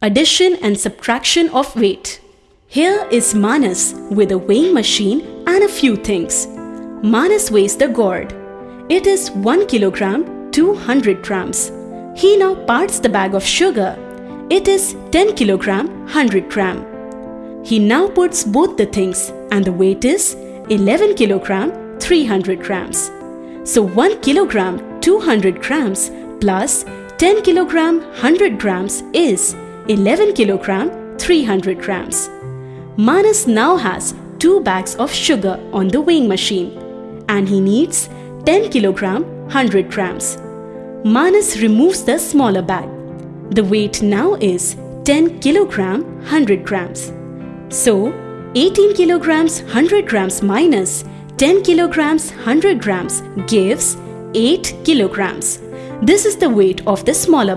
Addition and subtraction of weight. Here is Manas with a weighing machine and a few things. Manas weighs the gourd. It is 1 kilogram 200 grams. He now parts the bag of sugar. It is 10 kilogram 100 gram. He now puts both the things and the weight is 11 kilogram 300 grams. So 1 kilogram 200 grams plus 10 kilogram 100 grams is 11 kilogram 300 grams. Manas now has two bags of sugar on the weighing machine and he needs 10 kilogram 100 grams. Manas removes the smaller bag. The weight now is 10 kilogram 100 grams. So 18 kilograms 100 grams minus 10 kilograms 100 grams gives 8 kilograms. This is the weight of the smaller bag.